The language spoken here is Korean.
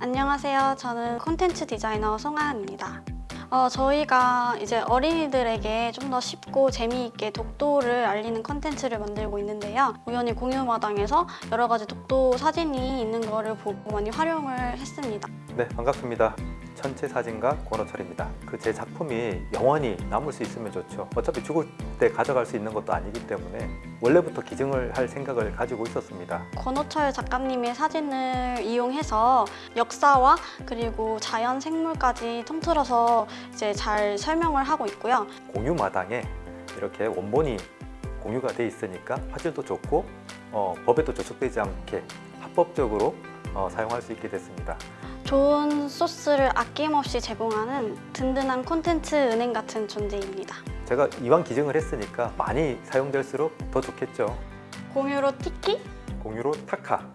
안녕하세요. 저는 콘텐츠 디자이너 송하은입니다. 어, 저희가 이제 어린이들에게 좀 더 쉽고 재미있게 독도를 알리는 콘텐츠를 만들고 있는데요. 우연히 공유마당에서 여러 가지 독도 사진이 있는 거를 보고 많이 활용을 했습니다. 네, 반갑습니다. 천체 사진가 권호철입니다. 그 제 작품이 영원히 남을 수 있으면 좋죠. 어차피 죽을 때 가져갈 수 있는 것도 아니기 때문에 원래부터 기증을 할 생각을 가지고 있었습니다. 권호철 작가님의 사진을 이용해서 역사와 그리고 자연 생물까지 통틀어서 이제 잘 설명을 하고 있고요. 공유 마당에 이렇게 원본이 공유가 돼 있으니까 화질도 좋고 어, 법에도 저촉되지 않게 합법적으로 어, 사용할 수 있게 됐습니다. 좋은 소스를 아낌없이 제공하는 든든한 콘텐츠 은행 같은 존재입니다. 제가 이왕 기증을 했으니까 많이 사용될수록 더 좋겠죠. 공유로 티키? 공유로 타카